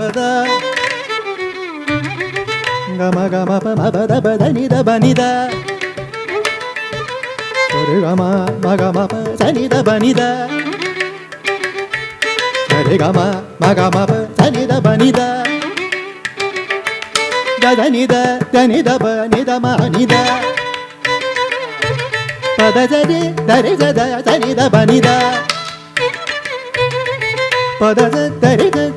pada gama gama pa ma ba da ba da ni da ba ni da re gama ma gama pa sa ni da ba ni da re gama ma gama pa sa ni da ba ni da da da ni da da ni da ba ni da ma ni da pa da za de da re za da sa ni da ba ni da pa da za da re za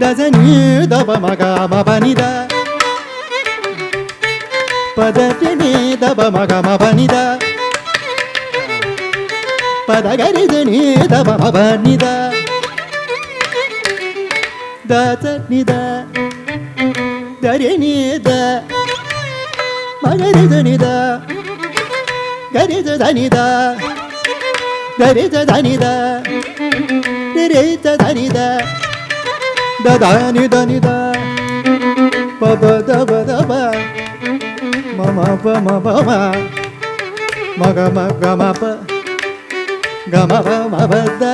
దజని దబ మగ మ బని the పదటిని దబ మగ మ బని the పద గరి దని దబ మ బని ద దజని ద దరిని ద మగరి దని ద గరి దని ద గరి దని the da da ni da ni da pa ba da ba da ba ma ma pa ma ba ma ma ga ma ga ma pa, ga ma ba ma ba da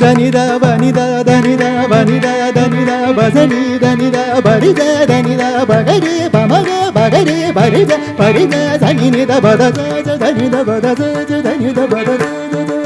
da ni da ba ni da da ni da ba ni da da ni da ba za ni da ni da ba ri da da ni da ba ga ri ba ma ga ba ga ri ba ri da ba ri da za ni ni da ba da za za da ni da ba da za za da ni da ba da za za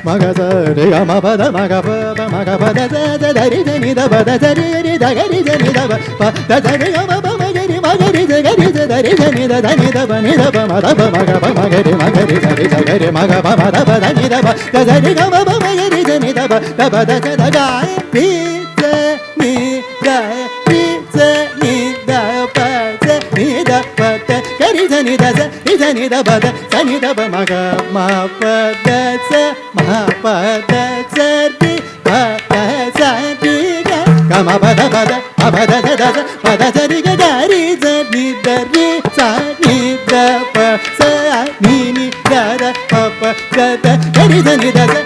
the the జ జ the రి the the the జ జ the రి the రి the the జ the రి the ని the the the the the ని ద బ మ గ ప ద జ జ ద జ ద ని బ ద జ ద ద జ ద ని బ ద రి రి ద జ ద ద ని ద బ ప ద జ ద ని ద బ ద రి రి ద ద ని ద బ ని ద ని బ ద బ ద బ బ మ బ మ గ గ మ ప మ మ బ ద బ బ ద ని ద ద ని ద బ ద బ మ ప మ గ మ బ ద ద ని ని ద ద బ మ గ మ ప ద ని ద బ ద ని ని ద బ ద ని ని ని ని ద బ మ గ మ గ స రి గ మ ప ni da sa ni sa ni da ba da sa ni da ba ma ga ma pa da sa ma pa da sa ni pa da sa ni ga ga ma ba da ba da ma ba da da da sa ma da sa ni ga da ri sa ni da ri sa ni da pa sa ni ni da da pa pa da da da ni da ni da sa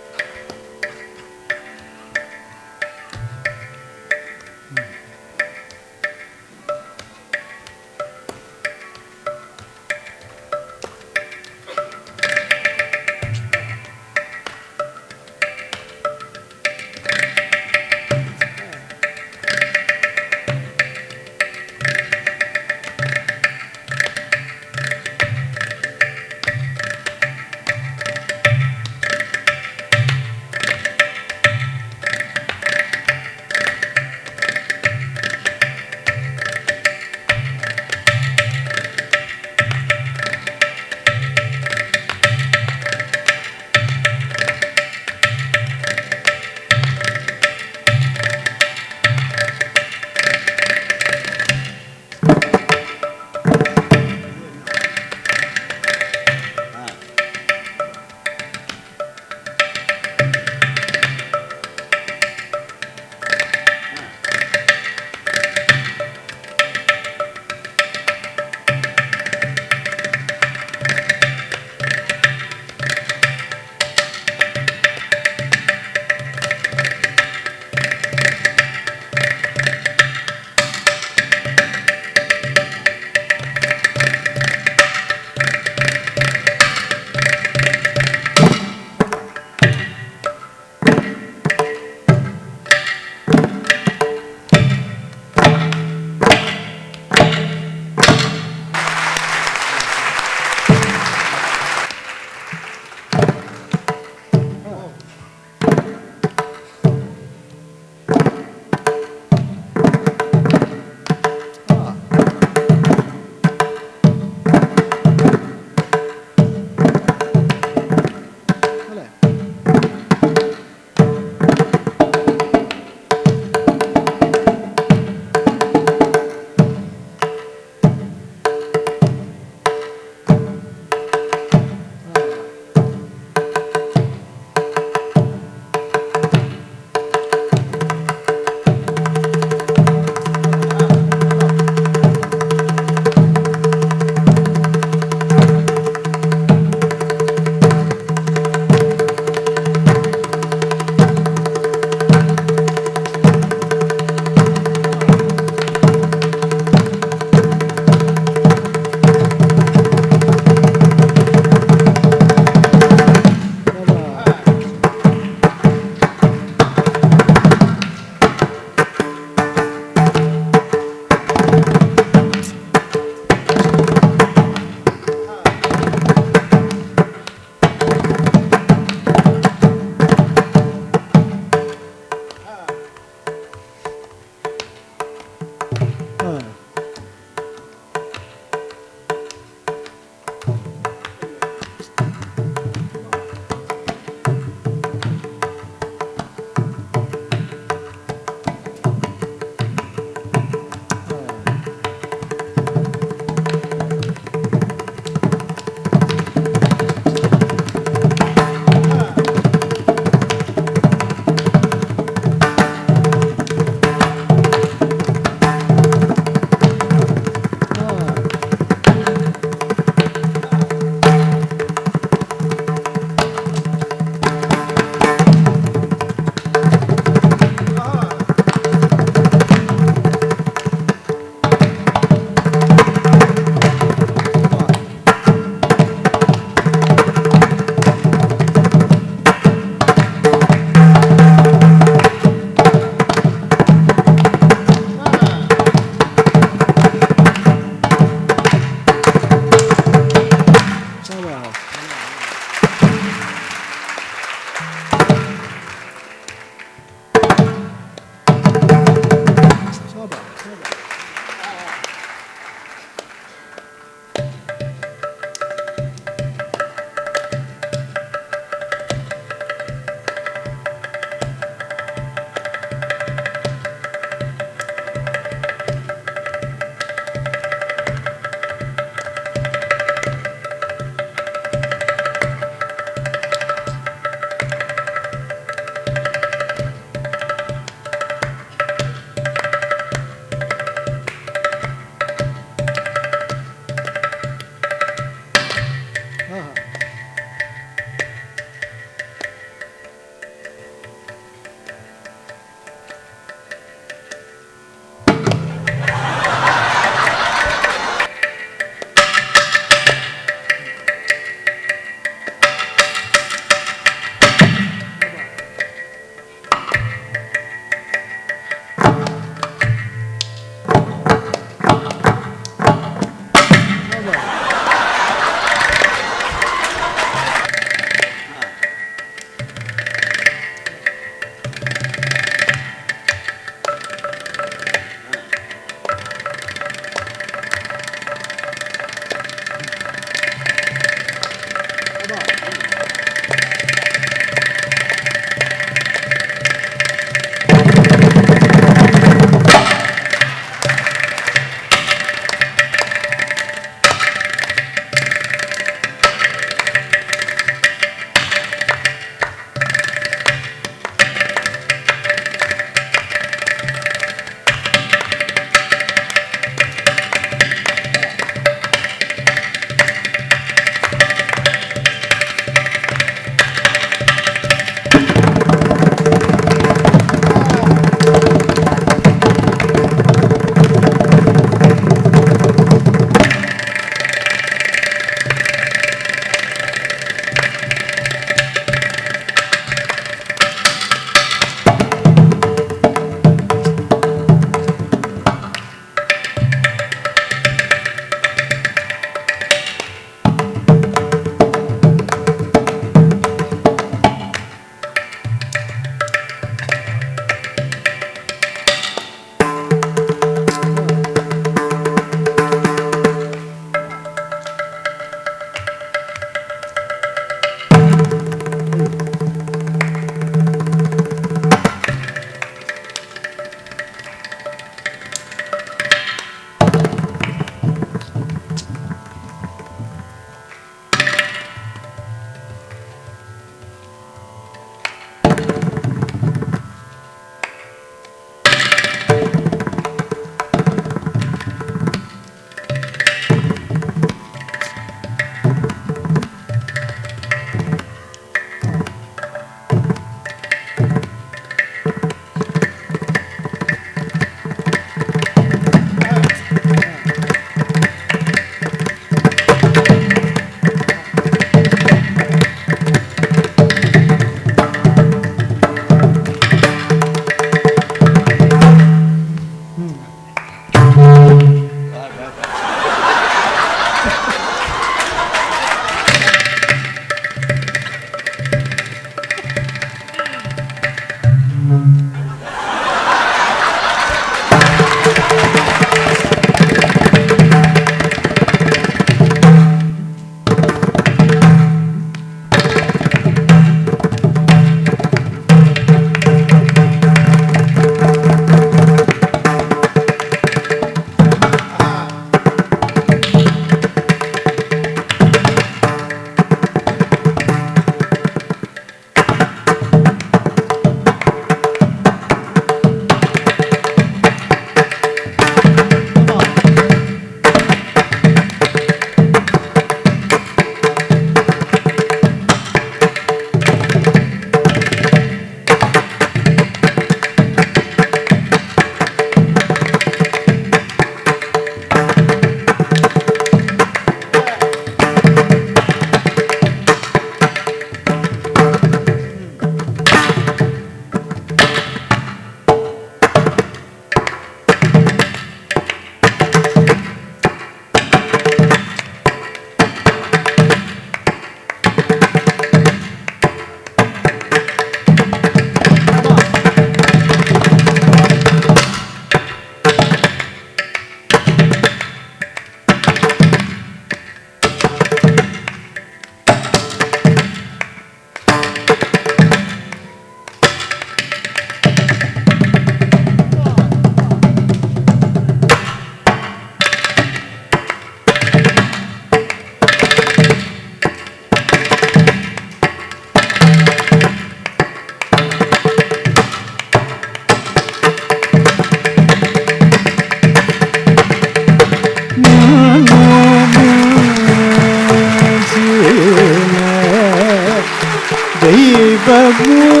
good.